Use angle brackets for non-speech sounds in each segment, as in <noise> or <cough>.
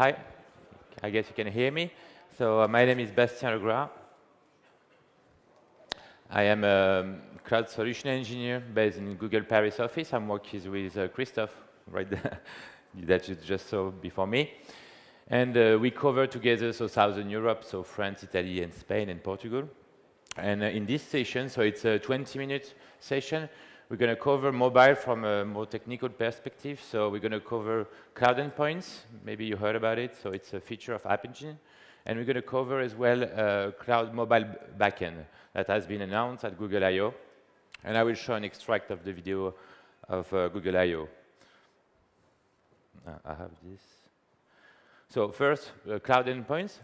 Hi, I guess you can hear me. So uh, my name is Bastien Legras. I am a cloud solution engineer based in Google Paris office. I'm working with uh, Christophe, right there, <laughs> that you just saw before me. And uh, we cover together so Southern Europe, so France, Italy, and Spain, and Portugal. And uh, in this session, so it's a 20-minute session, we're going to cover mobile from a more technical perspective. So we're going to cover cloud endpoints. Maybe you heard about it. So it's a feature of App Engine. And we're going to cover as well uh, cloud mobile backend that has been announced at Google I.O. And I will show an extract of the video of uh, Google I.O. I have this. So first, uh, cloud endpoints.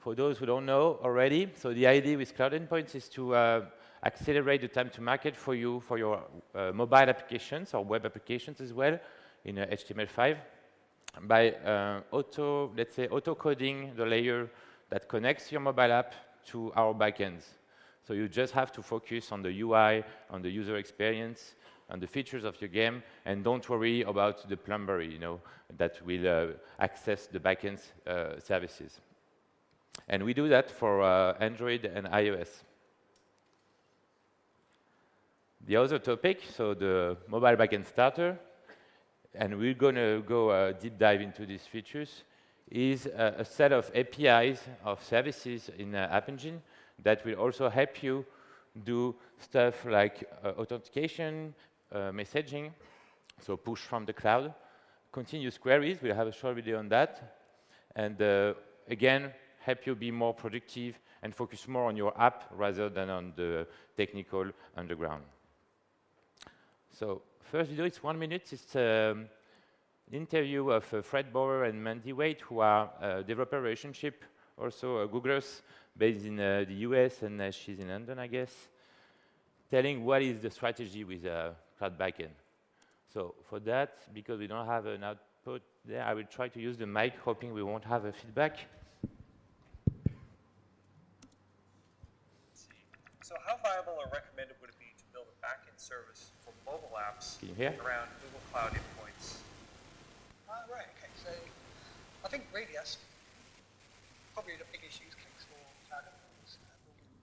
For those who don't know already, so the idea with cloud endpoints is to uh, accelerate the time to market for you for your uh, mobile applications or web applications as well in uh, HTML5 by uh, auto, let's say, auto coding the layer that connects your mobile app to our backends. So you just have to focus on the UI, on the user experience, on the features of your game, and don't worry about the plumber, you know, that will uh, access the backend uh, services. And we do that for uh, Android and iOS. The other topic, so the mobile backend starter, and we're going to go uh, deep dive into these features, is a, a set of APIs of services in uh, App Engine that will also help you do stuff like uh, authentication, uh, messaging, so push from the cloud, continuous queries, we'll have a short video on that, and uh, again, help you be more productive and focus more on your app rather than on the technical underground. So first video, it's one minute. It's um, an interview of uh, Fred Sauer and Mandy Waite, who are uh, developer relationship, also uh, Googlers, based in uh, the US, and uh, she's in London, I guess, telling what is the strategy with cloud backend. So for that, because we don't have an output there, I will try to use the mic, hoping we won't have a feedback. So how viable or recommended would it be to build a backend service mobile apps Can you hear? around Google Cloud endpoints? Ah, right, okay. So I think really that's probably the big use case for cloud endpoints, uh,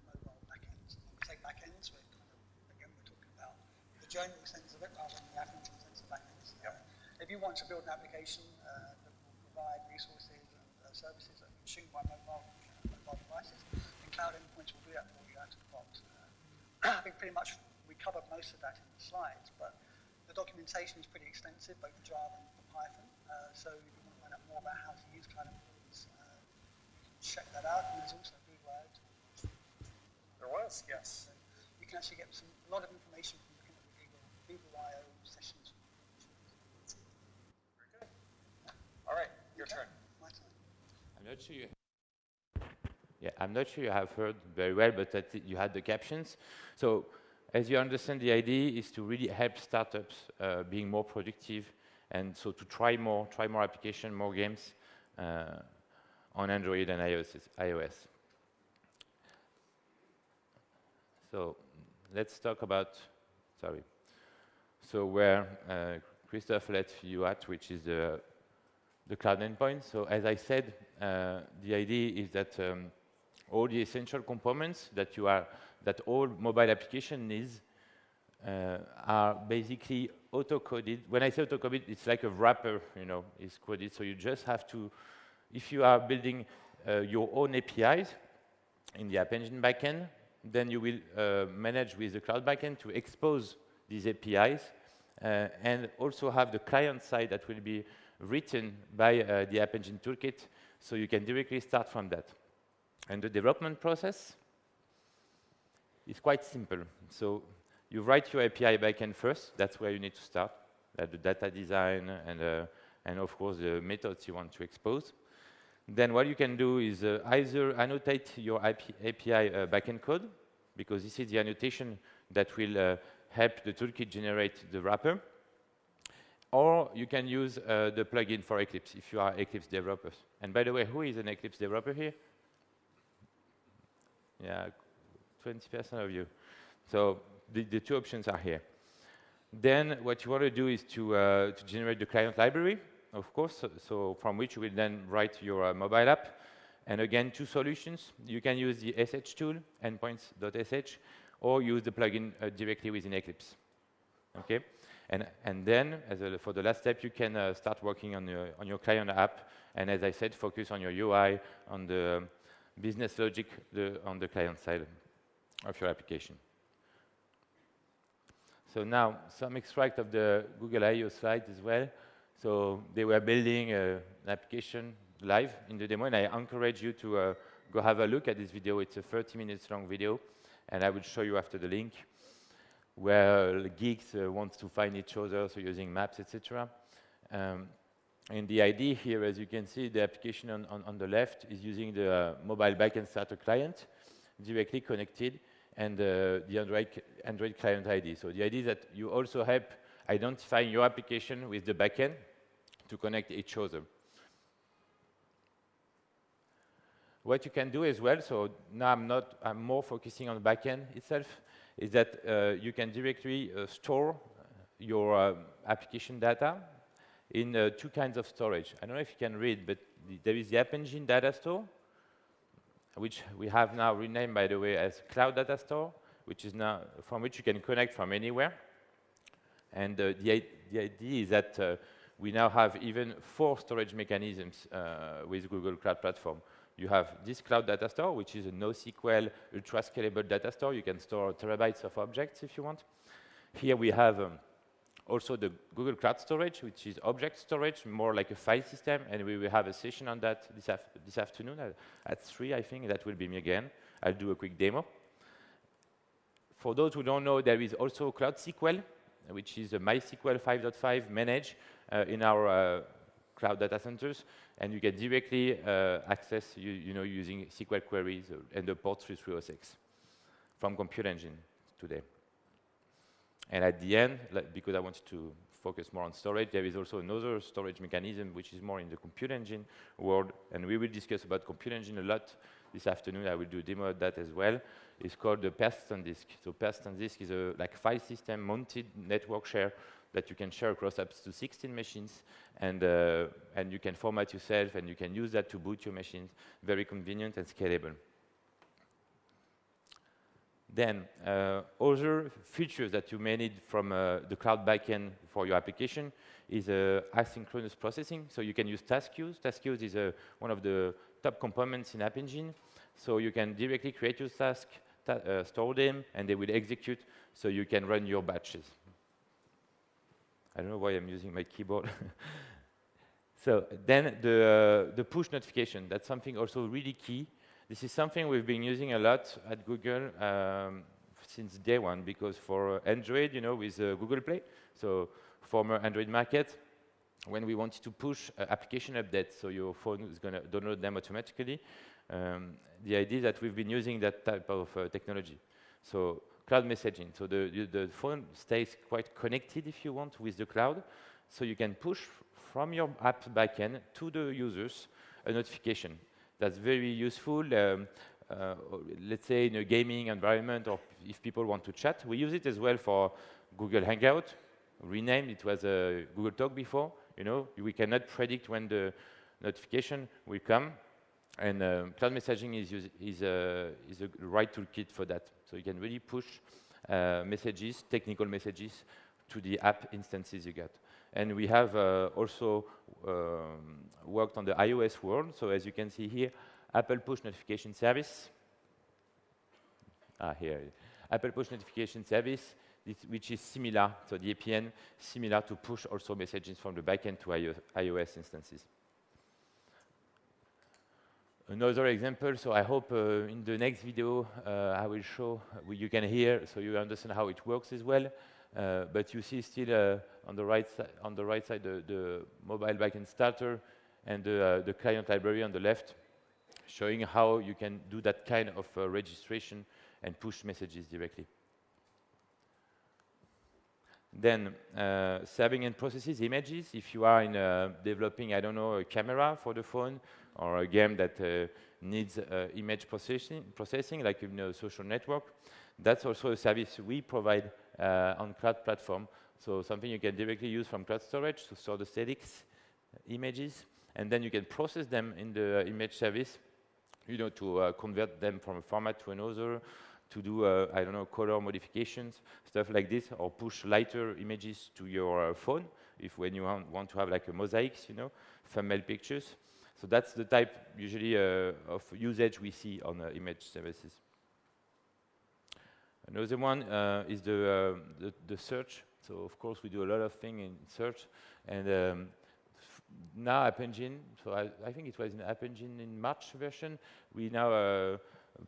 mobile backends. When we say backends, we're kind of, again, we're talking about the journey sense of it rather than the app sense of backends. Yep. Uh, if you want to build an application uh, that will provide resources and uh, services that are consumed by mobile, uh, mobile devices, then cloud endpoints will do that for you out of the box. Uh, <clears throat> I think pretty much we covered most of that in the slides, but the documentation is pretty extensive, both for Java and for Python. Uh, so if you want to find out more about how to use cloud endpoints, uh, check that out. And there's also Google I/O. There was, yes. So you can actually get some a lot of information from looking at the Google, Google I/O sessions. Very good. All right, your Okay, turn. My turn. I'm not sure you. Yeah, I'm not sure you have heard very well, but that you had the captions. So, as you understand, the idea is to really help startups uh, being more productive, and so to try more, try more application, more games uh, on Android and iOS. So, let's talk about. Sorry. So where uh, Christophe left you at, which is the the cloud endpoint. So as I said, uh, the idea is that um, all the essential components that you are, that all mobile application needs uh, are basically auto-coded. When I say auto-coded, it's like a wrapper, you know, is coded. So you just have to, if you are building uh, your own APIs in the App Engine backend, then you will uh, manage with the cloud backend to expose these APIs uh, and also have the client side that will be written by uh, the App Engine toolkit, so you can directly start from that. And the development process is quite simple. So you write your API backend first. That's where you need to start. Uh, the data design and, uh, and of course the methods you want to expose. Then what you can do is uh, either annotate your IP, API uh, backend code, because this is the annotation that will uh, help the toolkit generate the wrapper. Or you can use uh, the plugin for Eclipse if you are Eclipse developers. And by the way, who is an Eclipse developer here? Yeah, 20% of you. So the, the two options are here. Then what you want to do is to, uh, to generate the client library. of course, so from which you will then write your uh, mobile app. And again, two solutions. You can use the SH tool, endpoints.sh, or use the plugin uh, directly within Eclipse. Okay? And, and then, a, for the last step, you can uh, start working on your, on your client app. And as I said, focus on your UI, on the business logic the, on the client side of your application. So now, some extract of the Google I.O. slide as well. So they were building uh, an application live in the demo, and I encourage you to uh, go have a look at this video. It's a 30 minutes long video, and I will show you after the link where geeks uh, want to find each other, so using maps, etc. Um, and the idea here, as you can see, the application on, on, on the left is using the uh, mobile backend starter client directly connected and uh, the Android, Android client ID. So the idea is that you also help identify your application with the backend to connect each other. What you can do as well, so now I'm not, I'm more focusing on the backend itself, is that uh, you can directly uh, store your uh, application data in uh, two kinds of storage. I don't know if you can read, but the, there is the App Engine data store, which we have now renamed, by the way, as Cloud Data Store, which is now from which you can connect from anywhere. And uh, the, the, idea is that uh, we now have even four storage mechanisms uh, with Google Cloud Platform. You have this Cloud Data Store, which is a NoSQL ultra-scalable data store. You can store terabytes of objects if you want. Here we have um, also the Google Cloud Storage, which is object storage, more like a file system, and we will have a session on that this, af this afternoon at, at 3, I think. That will be me again. I'll do a quick demo. For those who don't know, there is also Cloud SQL, which is a MySQL 5.5 managed uh, in our uh, cloud data centers, and you can directly uh, access, you, you, know, using SQL queries and the port 3306 from Compute Engine today. And at the end, because I wanted to focus more on storage, there is also another storage mechanism which is more in the compute engine world, and we will discuss about compute engine a lot this afternoon. I will do a demo of that as well. It's called the persistent disk. So persistent disk is a like file system mounted network share that you can share across up to 16 machines, and, uh, and you can format yourself, and you can use that to boot your machines. Very convenient and scalable. Then uh, other features that you may need from uh, the cloud backend for your application is uh, asynchronous processing. So you can use task queues. Task queues is uh, one of the top components in App Engine. So you can directly create your task, ta uh, store them, and they will execute so you can run your batches. I don't know why I'm using my keyboard. <laughs> so then the, uh, the push notification, that's something also really key this is something we've been using a lot at Google um, since day one, because for Android, you know, with uh, Google Play, so former Android market, when we wanted to push uh, application updates, so your phone is going to download them automatically, um, the idea that we've been using that type of uh, technology. So cloud messaging, so the, the phone stays quite connected, if you want, with the cloud, so you can push from your app backend to the users a notification that's very useful. Um, uh, let's say in a gaming environment or if people want to chat. We use it as well for Google Hangout, renamed, it was a Google Talk before, you know, we cannot predict when the notification will come, and uh, cloud messaging is, is, uh, is a right toolkit for that. So you can really push uh, messages, technical messages, to the app instances you got. And we have uh, also um, worked on the iOS world. So as you can see here, Apple Push Notification Service. Ah, here. Apple Push Notification Service, which is similar, so the APN, similar to push also messages from the backend to iOS instances. Another example, so I hope uh, in the next video uh, I will show, uh, you can hear, so you understand how it works as well. Uh, but you see still uh, on the right side, on the right side, the, the mobile backend starter and the, uh, the client library on the left, showing how you can do that kind of registration and push messages directly. Then uh, serving and processes images. If you are in uh, developing, I don't know, a camera for the phone or a game that uh, needs image processing, processing, like in a social network, that's also a service we provide on cloud platform. So something you can directly use from cloud storage to store the statics images, and then you can process them in the image service, you know, to uh, convert them from a format to another, to do, uh, I don't know, color modifications, stuff like this, or push lighter images to your uh, phone, if when you want, to have like a mosaics, you know, thumbnail pictures. So that's the type, usually, uh, of usage we see on uh, image services. Another one uh, is the, the, the, search. So, of course, we do a lot of things in search, and um, now App Engine, so I, I, think it was in App Engine in March version, we now uh,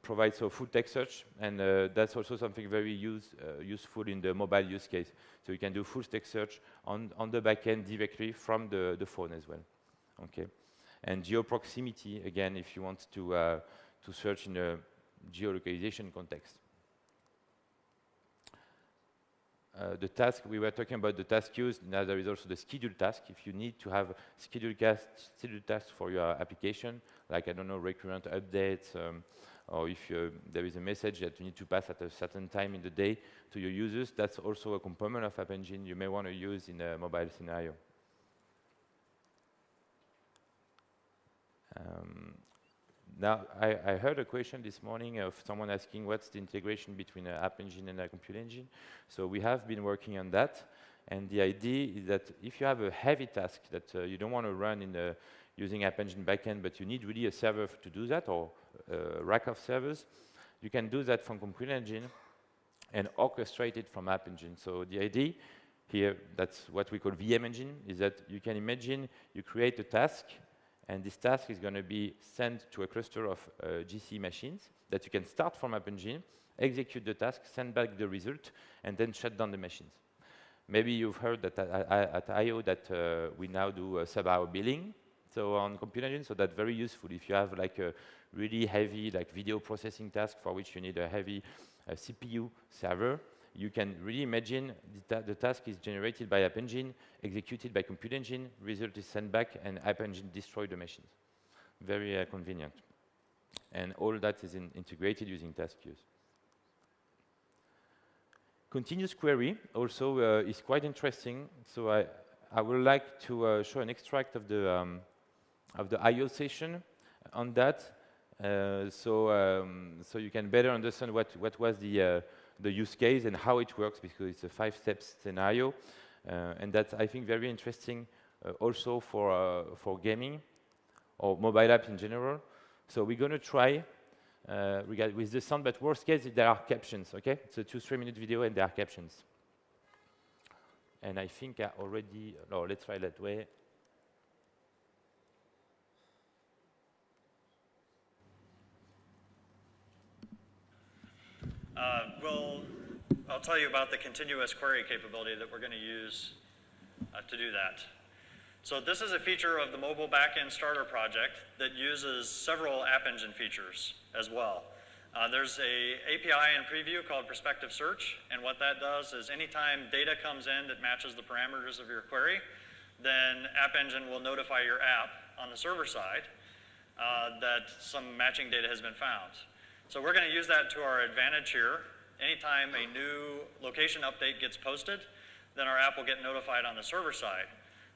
provide so full text search, and uh, that's also something very use, uh, useful in the mobile use case. So you can do full text search on, on the backend directly from the, the phone as well. Okay, and geo-proximity, again, if you want to, uh, to search in a geolocalization context. Uh, the task, we were talking about the task queues, now there is also the schedule task. If you need to have schedule, schedule tasks for your application, like, I don't know, recurrent updates, um, or if there is a message that you need to pass at a certain time in the day to your users, that's also a component of App Engine you may want to use in a mobile scenario. Um, now, I, I, heard a question this morning of someone asking what's the integration between an app engine and a compute engine. So we have been working on that. And the idea is that if you have a heavy task that uh, you don't want to run in the, using App Engine backend, but you need really a server to do that or a rack of servers, you can do that from Compute Engine and orchestrate it from App Engine. So the idea here, that's what we call VM Engine, is that you can imagine you create a task and this task is going to be sent to a cluster of uh, GC machines that you can start from App execute the task, send back the result, and then shut down the machines. Maybe you've heard that at, I.O. that uh, we now do sub-hour billing, so on Compute Engine, so that's very useful. If you have like a really heavy like video processing task for which you need a heavy uh, CPU server, you can really imagine the, ta the, task is generated by App Engine, executed by Compute Engine, result is sent back, and App Engine destroy the machines. Very uh, convenient. And all that is in integrated using task queues. Continuous query also uh, is quite interesting. So I, I would like to uh, show an extract of the, um, of the I.O. session on that. Uh, so, um, so you can better understand what, what was the, uh, the use case and how it works because it's a five-step scenario. Uh, and that's, I think, very interesting uh, also for, uh, for gaming or mobile apps in general. So we're going to try uh, with the sound, but worst case, there are captions, okay? It's a two, three-minute video and there are captions. And I think I already, no, let's try that way. Uh, well, I'll tell you about the continuous query capability that we're going to use uh, to do that. So this is a feature of the mobile backend starter project that uses several App Engine features as well. Uh, there's a API in preview called Prospective Search, and what that does is anytime data comes in that matches the parameters of your query, then App Engine will notify your app on the server side uh, that some matching data has been found. So we're going to use that to our advantage here. Anytime a new location update gets posted, then our app will get notified on the server side.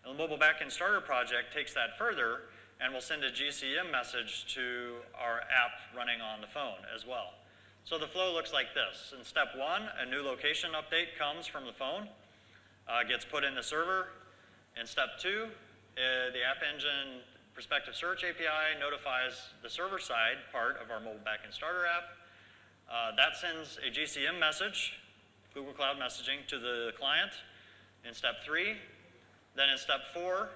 And the Mobile Backend Starter project takes that further and will send a GCM message to our app running on the phone as well. So the flow looks like this. In step one, a new location update comes from the phone, uh, gets put in the server. In step two, uh, the App Engine Prospective Search API notifies the server side part of our mobile backend starter app. Uh, that sends a GCM message, Google Cloud Messaging, to the client in step three. Then in step four,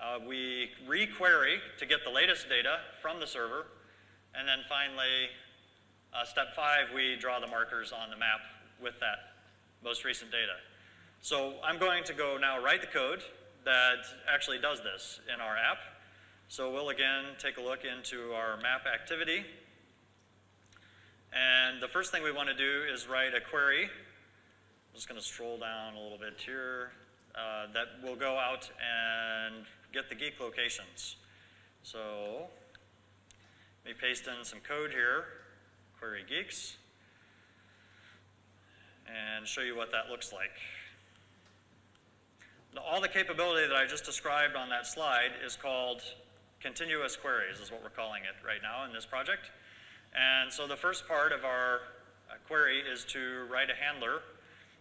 uh, we re-query to get the latest data from the server. And then finally, uh, step five, we draw the markers on the map with that most recent data. So I'm going to go now write the code that actually does this in our app. So we'll again take a look into our map activity. And the first thing we want to do is write a query. I'm just going to stroll down a little bit here. Uh, that will go out and get the geek locations. So let me paste in some code here, query geeks, and show you what that looks like. all the capability that I just described on that slide is called continuous queries, is what we're calling it right now in this project. And so the first part of our uh, query is to write a handler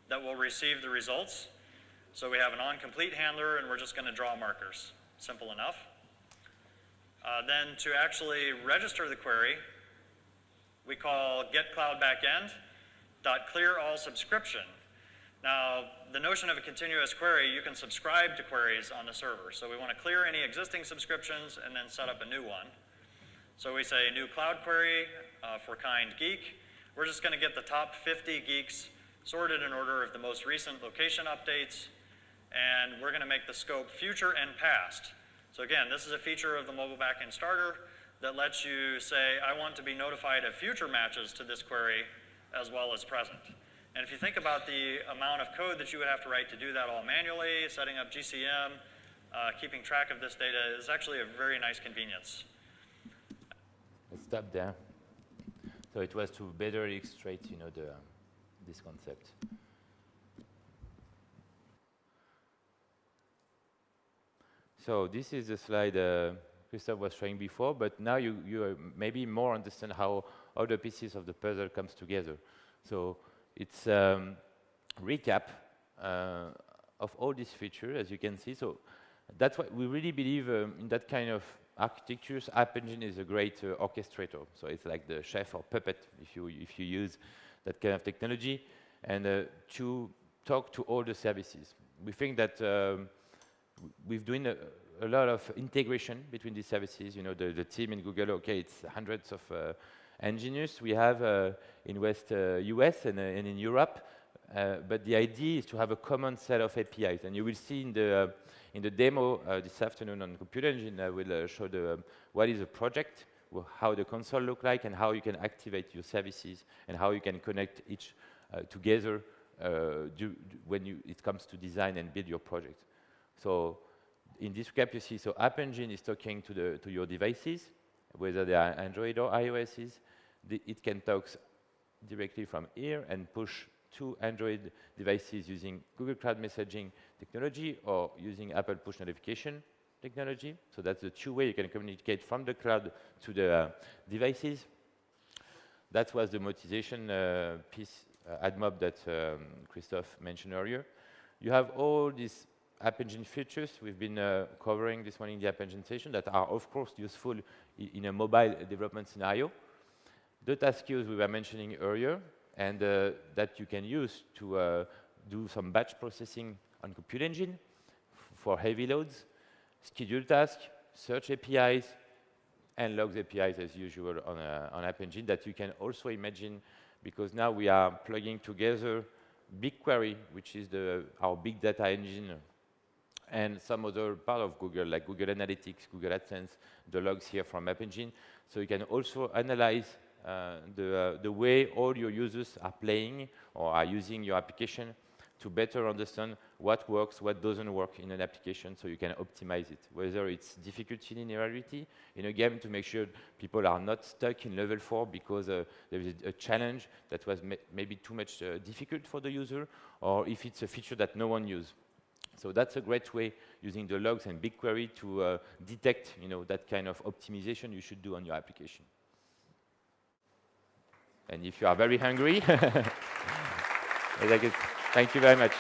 that will receive the results. So we have an onComplete handler, and we're just going to draw markers. Simple enough. Uh, then to actually register the query, we call get cloud backend dot clear all subscription. Now, the notion of a continuous query, you can subscribe to queries on the server. So we want to clear any existing subscriptions and then set up a new one. So we say new cloud query uh, for kind geek. We're just going to get the top 50 geeks sorted in order of the most recent location updates. And we're going to make the scope future and past. So again, this is a feature of the mobile backend starter that lets you say, I want to be notified of future matches to this query as well as present. And if you think about the amount of code that you would have to write to do that all manually, setting up GCM, uh, keeping track of this data is actually a very nice convenience. Let's stop there. So it was to better illustrate, you know, the, this concept. So this is the slide uh, Christophe was showing before, but now you, you maybe more understand how all the pieces of the puzzle comes together. So it's um, recap uh, of all these features, as you can see. So that's why we really believe um, in that kind of architectures. App Engine is a great uh, orchestrator. So it's like the chef or puppet if you, if you use that kind of technology. And uh, to talk to all the services. We think that um, we've doing a, a, lot of integration between these services. You know, the, the team in Google, okay, it's hundreds of uh, engineers we have uh, in West US uh, and, uh, and in Europe. but the idea is to have a common set of APIs. And you will see in the, in the demo this afternoon on Compute Engine, I will show the, um, what is a project, how the console look like, and how you can activate your services, and how you can connect each together when you, it comes to design and build your project. So in this recap, you see, so App Engine is talking to, the, to your devices, whether they are Android or iOSs. The, it can talk directly from here and push to Android devices using Google Cloud Messaging technology or using Apple Push Notification technology. So that's the two way you can communicate from the cloud to the uh, devices. That was the monetization uh, piece, uh, AdMob that um, Christophe mentioned earlier. You have all these App Engine features we've been uh, covering this morning in the App Engine session that are, of course, useful in a mobile development scenario. The task queues we were mentioning earlier, and uh, that you can use to uh, do some batch processing on Compute Engine for heavy loads, schedule tasks, search APIs, and logs APIs as usual on, uh, on App Engine that you can also imagine because now we are plugging together BigQuery, which is the, our big data engine and some other part of Google, like Google Analytics, Google AdSense, the logs here from App Engine. So you can also analyze the, uh, the way all your users are playing or are using your application to better understand what works, what doesn't work in an application so you can optimize it. Whether it's difficulty linearity in a game to make sure people are not stuck in level 4 because uh, there is a, a, challenge that was maybe too much uh, difficult for the user, or if it's a feature that no one uses. So that's a great way using the logs and BigQuery to uh, detect you know, that kind of optimization you should do on your application. And if you are very hungry, <laughs> thank you very much.